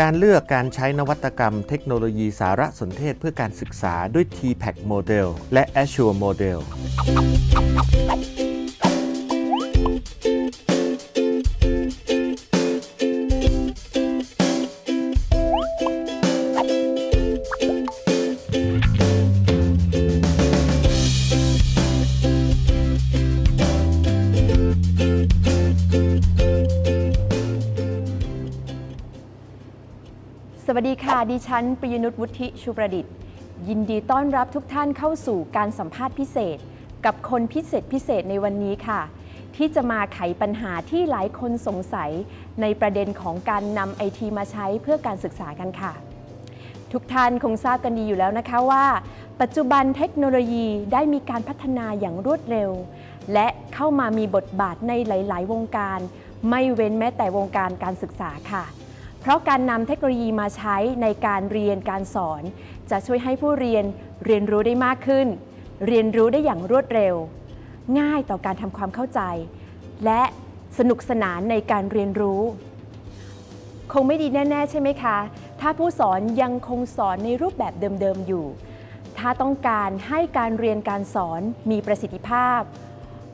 การเลือกการใช้นวัตกรรมเทคโนโลยีสารสนเทศเพื่อการศึกษาด้วย TPAC Model และ Azure Model ค่ะ ดิฉันปริยนุชวุฒิชูประดิษฐ์ ยินดีต้อนรับทุกท่านเข้าสู่การสัมภาษณ์พิเศษ กับคนพิเศษพิเศษในวันนี้ค่ะ ที่จะมาไขปัญหาที่หลายคนสงสัย ในประเด็นของการนำไอทีมาใช้เพื่อการศึกษากันค่ะ ทุกท่านคงทราบกันดีอยู่แล้วนะคะว่า ปัจจุบันเทคโนโลยีได้มีการพัฒนาอย่างรวดเร็ว และเข้ามามีบทบาทในหลาย ๆ วงการ ไม่เว้นแม้แต่วงการการศึกษาค่ะ เพราะการนำเทคโนโลยีมาใช้ในการเรียนการสอน จะช่วยให้ผู้เรียนเรียนรู้ได้มากขึ้น เรียนรู้ได้อย่างรวดเร็ว ง่ายต่อการทำความเข้าใจ และสนุกสนานในการเรียนรู้ คงไม่ดีแน่ ๆ ใช่ไหมคะ ถ้าผู้สอนยังคงสอนในรูปแบบเดิม ๆ อยู่ ถ้าต้องการให้การเรียนการสอนมีประสิทธิภาพ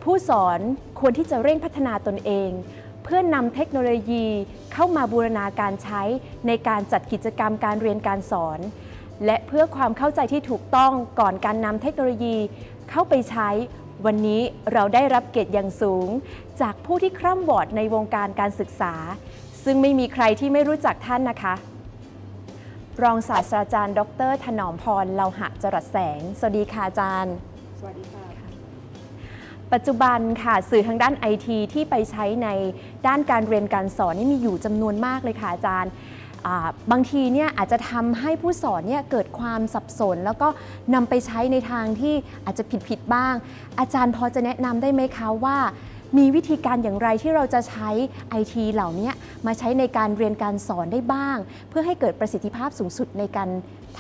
ผู้สอนควรที่จะเร่งพัฒนาตนเอง พื่อนำเทคโนโลยีเข้ามาบูรณาการใช้ในการจัดกิจกรรมการเรียนการสอน และเพื่อความเข้าใจที่ถูกต้องก่อนการนำเทคโนโลยีเข้าไปใช้ วันนี้เราได้รับเกียรติอย่างสูง จากผู้ที่คร่ำวอดในวงการการศึกษา ซึ่งไม่มีใครที่ไม่รู้จักท่านนะคะ รองศาสตราจารย์ ดร ถนอมพรเลาหะจรัสแสง สวัสดีค่ะอาจารย์ สวัสดีค่ะ ปัจจุบันค่ะสื่อทางด้านไอทีที่ไปใช้ในด้านการเรียนการสอนนี่มีอยู่จำนวนมากเลยค่ะอาจารย์บางทีเนี่ยอาจจะทำให้ผู้สอนเนี่ยเกิดความสับสน แล้วก็นำไปใช้ในทางที่อาจจะผิดผิดๆบ้าง อาจารย์พอจะแนะนำได้ไหมคะว่า มีวิธีการอย่างไรที่เราจะใช้ไอทีเหล่านี้มาใช้ในการเรียนการสอนได้บ้าง เพื่อให้เกิดประสิทธิภาพสูงสุดในการ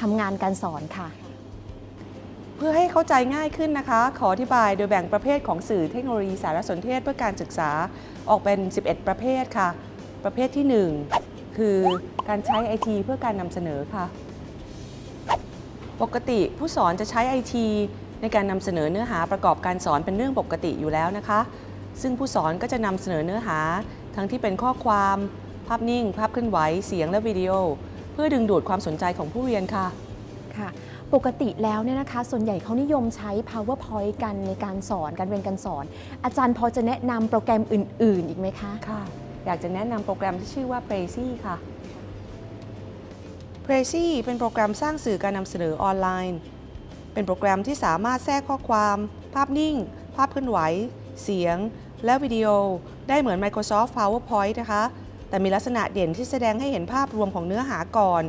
ทำงานการสอนค่ะ พื่อให้เข้าใจง่ายขึ้นนะคะ ขออธิบายโดยแบ่งประเภทของสื่อเทคโนโลยีสารสนเทศเพื่อการศึกษาออกเป็น 11 ประเภทค่ะ ประเภทที่ 1 คือการใช้ไอทีเพื่อการนำเสนอค่ะ ปกติผู้สอนจะใช้ไอทีในการนำเสนอเนื้อหาประกอบการสอนเป็นเรื่องปกติอยู่แล้วนะคะ ซึ่งผู้สอนก็จะนำเสนอเนื้อหา ทั้งที่เป็นข้อความ ภาพนิ่ง ภาพเคลื่อนไหว เสียงและวิดีโอ เพื่อดึงดูดความสนใจของผู้เรียนค่ะค่ะ ปกติแล้วเนี่ยนะคะ ส่วนใหญ่เขานิยมใช้ powerpoint กันในการสอนการเรียนการสอน อาจารย์พอจะแนะนำโปรแกรมอื่น ๆ อีกไหมคะ ค่ะ อยากจะแนะนำโปรแกรมที่ชื่อว่า p r a z y ค่ะ p r a z y เป็นโปรแกรมสร้างสื่อการนำเสนอออนไลน์ เป็นโปรแกรมที่สามารถแทรกข้อความ ภาพนิ่ง ภาพเคลื่อนไหว เสียง และวิดีโอ ได้เหมือน Microsoft PowerPoint นะคะ แต่มีลักษณะเด่นที่แสดงให้เห็นภาพรวมของเนื้อหาก่อน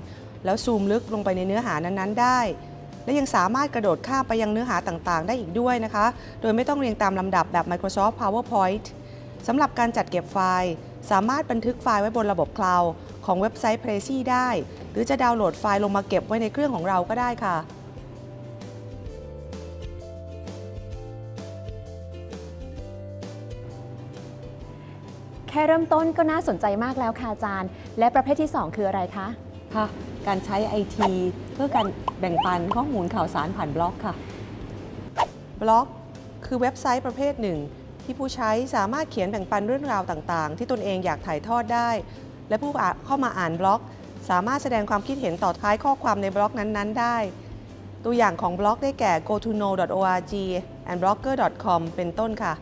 แล้วซูมลึกลงไปในเนื้อหานั้นๆ ได้ และยังสามารถกระโดดข้ามไปยังเนื้อหาต่างๆ ได้อีกด้วยนะคะ โดยไม่ต้องเรียงตามลำดับแบบ Microsoft PowerPoint สำหรับการจัดเก็บไฟล์ สามารถบันทึกไฟล์ไว้บนระบบคลาวด์ของเว็บไซต์ p r a z y ได้ หรือจะดาวน์โหลดไฟล์ลงมาเก็บไว้ในเครื่องของเราก็ได้ค่ะแค่เริ่มต้นก็น่าสนใจมากแล้วค่ะอาจารย์ และประเภทที่ 2 คืออะไรคะ ค่ะ การใช้ IT เพื่อการแบ่งปันข้อมูลข่าวสารผ่านบล็อกค่ะ บล็อกคือเว็บไซต์ประเภทหนึ่ง ที่ผู้ใช้สามารถเขียนแบ่งปันเรื่องราวต่างๆ ที่ตนเองอยากถ่ายทอดได้ และผู้อ่านเข้ามาอ่านบล็อก สามารถแสดงความคิดเห็นต่อท้ายข้อความในบล็อกนั้นๆ ได้ ตัวอย่างของบล็อกได้แก่ go to know org and blogger.com เป็นต้นค่ะ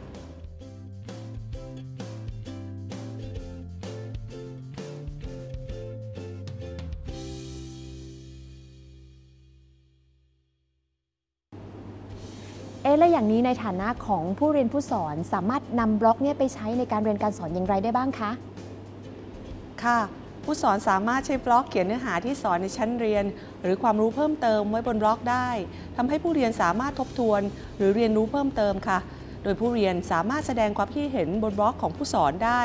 แล้วอย่างนี้ในฐานะของผู้เรียนผู้สอนสามารถนำบล็อกเนี่ยไปใช้ในการเรียนการสอนอย่างไรได้บ้างคะ ค่ะ ผู้สอนสามารถใช้บล็อกเขียนเนื้อหาที่สอนในชั้นเรียน หรือความรู้เพิ่มเติมไว้บนบล็อกได้ทำให้ผู้เรียนสามารถทบทวน หรือเรียนรู้เพิ่มเติมค่ะ โดยผู้เรียนสามารถแสดงความคิดเห็นบนบล็อกของผู้สอนได้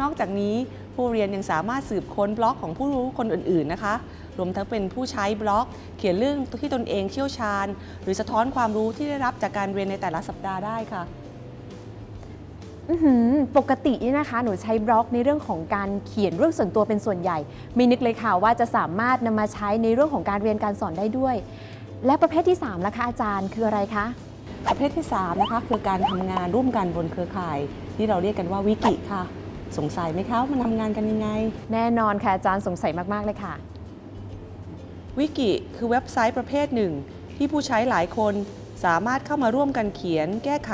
นอกจากนี้ผู้เรียนยังสามารถสืบค้นบล็อกของผู้รู้คนอื่น ๆ นะคะ รวมทั้งเป็นผู้ใช้บล็อก เขียนเรื่องที่ตนเองเชี่ยวชาญ หรือสะท้อนความรู้ที่ได้รับจากการเรียนในแต่ละสัปดาห์ได้ค่ะอื้อหือปกตินี่นะคะ หนูใช้บล็อกในเรื่องของการเขียนเรื่องส่วนตัวเป็นส่วนใหญ่ ไม่นึกเลยค่ะว่าจะสามารถนำมาใช้ในเรื่องของการเรียนการสอนได้ด้วย และประเภทที่3ล่ะคะอาจารย์คืออะไรคะประเภทที่3นะคะคือการทำงานร่วมกันบนเครือข่าย ที่เราเรียกกันว่าวิกิค่ะ สงสัยไหมคะว่ามันทำงานกันยังไง แน่นอนค่ะอาจารย์สงสัยมากๆเลยค่ะ วิกิคือเว็บไซต์ประเภทหนึ่ง ที่ผู้ใช้หลายคนสามารถเข้ามาร่วมกันเขียน แก้ไข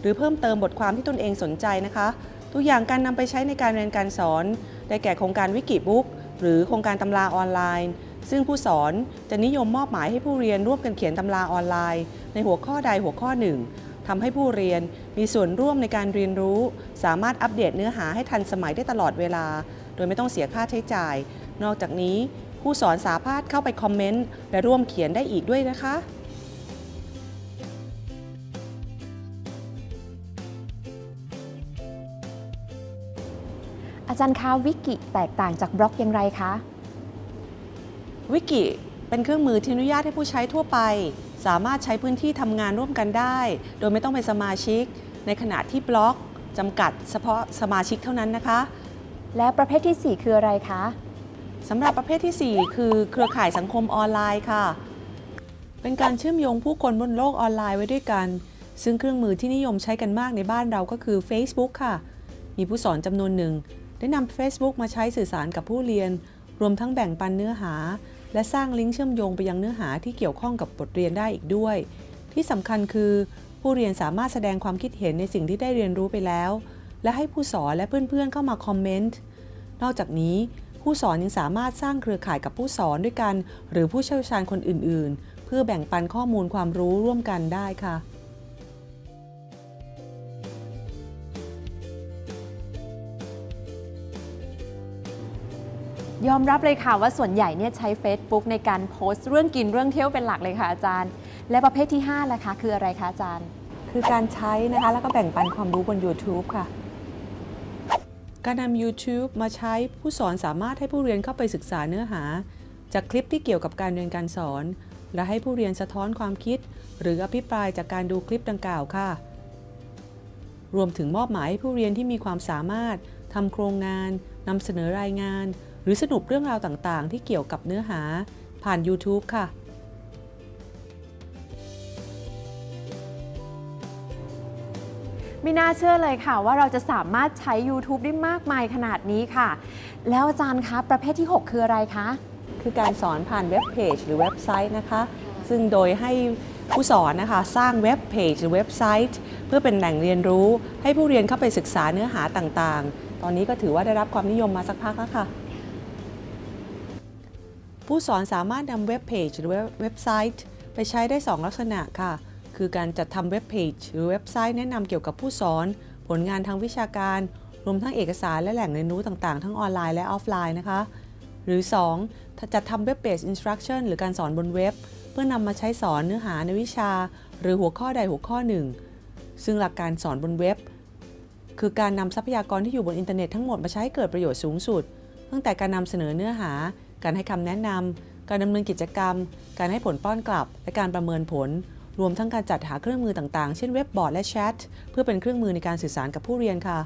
หรือเพิ่มเติมบทความที่ตนเองสนใจนะคะ ตัวอย่างการนำไปใช้ในการเรียนการสอน ได้แก่โครงการวิกิบุ๊กหรือโครงการตำราออนไลน์ ซึ่งผู้สอนจะนิยมมอบหมายให้ผู้เรียนร่วมกันเขียนตำราออนไลน์ ในหัวข้อใดหัวข้อหนึ่งทำให้ผู้เรียนมีส่วนร่วมในการเรียนรู้ สามารถอัปเดตเนื้อหาให้ทันสมัยได้ตลอดเวลา โดยไม่ต้องเสียค่าใช้จ่าย นอกจากนี้ ผู้สอนสามารถเข้าไปคอมเมนต์และร่วมเขียนได้อีกด้วยนะคะอาจารย์คะวิกิแตกต่างจากบล็อกอย่างไรคะ วิกิเป็นเครื่องมือที่อนุญาตให้ผู้ใช้ทั่วไป สามารถใช้พื้นที่ทำงานร่วมกันได้ โดยไม่ต้องเป็นสมาชิก ในขณะที่บล็อกจำกัดเฉพาะสมาชิกเท่านั้นนะคะ และประเภทที่ 4 คืออะไรคะ สำหรับประเภทที่ 4 คือเครือข่ายสังคมออนไลน์ค่ะ เป็นการเชื่อมโยงผู้คนบนโลกออนไลน์ไว้ด้วยกัน ซึ่งเครื่องมือที่นิยมใช้กันมากในบ้านเราก็คือ Facebook ค่ะ มีผู้สอนจำนวนหนึ่ง ได้นำ Facebook มาใช้สื่อสารกับผู้เรียน รวมทั้งแบ่งปันเนื้อหา และสร้างลิงก์เชื่อมโยงไปยังเนื้อหาที่เกี่ยวข้องกับบทเรียนได้อีกด้วย ที่สำคัญคือ ผู้เรียนสามารถแสดงความคิดเห็นในสิ่งที่ได้เรียนรู้ไปแล้ว และให้ผู้สอนและเพื่อนๆ เข้ามาคอมเมนต์ นอกจากนี้ ผู้สอนยังสามารถสร้างเครือข่ายกับผู้สอนด้วยกัน หรือผู้เชี่ยวชาญคนอื่น ๆ เพื่อแบ่งปันข้อมูลความรู้ร่วมกันได้ค่ะยอมรับเลยค่ะว่าส่วนใหญ่เนี่ยใช้ Facebook ในการโพสต์เรื่องกินเรื่องเที่ยวเป็นหลักเลยค่ะอาจารย์ และประเภทที่5ล่ะคะคืออะไรคะอาจารย์ คือการใช้นะคะแล้วก็แบ่งปันความรู้บน YouTube ค่ะ การนำ YouTube มาใช้ผู้สอนสามารถให้ผู้เรียนเข้าไปศึกษาเนื้อหา จากคลิปที่เกี่ยวกับการเรียนการสอน และให้ผู้เรียนสะท้อนความคิด หรืออภิปรายจากการดูคลิปดังกล่าวค่ะ รวมถึงมอบหมายให้ผู้เรียนที่มีความสามารถทำโครงงานนำเสนอรายงาน หรือสรุปเรื่องราวต่างๆ ที่เกี่ยวกับเนื้อหา ผ่าน YouTube ค่ะ ไม่น่าเชื่อเลยค่ะ ว่าเราจะสามารถใช้ YouTube ได้มากมายขนาดนี้ค่ะ แล้วอาจารย์คะ ประเภทที่ 6 คืออะไรคะ คือการสอนผ่านเว็บเพจหรือเว็บไซต์นะคะ ซึ่งโดยให้ผู้สอนนะคะ สร้างเว็บเพจหรือเว็บไซต์ เพื่อเป็นแหล่งเรียนรู้ ให้ผู้เรียนเข้าไปศึกษาเนื้อหาต่างๆ ตอนนี้ก็ถือว่าได้รับความนิยมมาสักพักแล้วค่ะผู้สอนสามารถนำเว็บเพจหรือเว็บไซต์ ไปใช้ได้ 2 ลักษณะค่ะ คือการจัดทำเว็บเพจหรือเว็บไซต์แนะนำเกี่ยวกับผู้สอน ผลงานทางวิชาการ รวมทั้งเอกสารและแหล่งเรียนรู้ต่างๆ ทั้งออนไลน์และออฟไลน์นะคะ หรือ 2. จัดทำเว็บเบสอินสตรั c ชั่นหรือการสอนบนเว็บ เพื่อนำมาใช้สอนเนื้อหาในวิชา หรือหัวข้อใดหัวข้อหนึ่ง ซึ่งหลักการสอนบนเว็บ คือการนำทรัพยากรที่อยู่บนอินเทอร์เน็ตทั้งหมดมาใช้ให้เกิดประโยชน์สูงสุด ตั้งแต่การนำเสนอเนื้อหา การให้คำแนะนำการดำเนินกิจกรรม การให้ผลป้อนกลับ และการประเมินผล รวมทั้งการจัดหาเครื่องมือต่างๆ เช่นเว็บบอร์ดและแชท เพื่อเป็นเครื่องมือในการสื่อสารกับผู้เรียนค่ะ